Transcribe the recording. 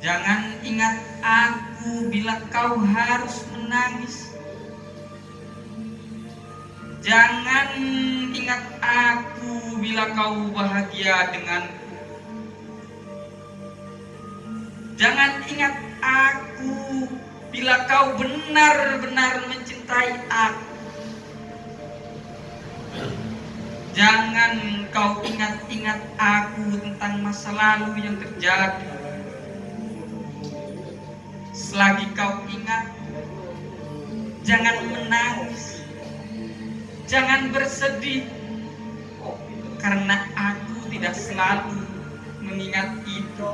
Jangan ingat aku bila kau harus menangis. Jangan ingat aku bila kau bahagia denganku. Jangan ingat aku bila kau benar-benar mencintai aku. Jangan kau ingat-ingat aku tentang masa lalu yang terjadi. Selagi kau ingat, jangan menangis, jangan bersedih, karena aku tidak selalu mengingat itu.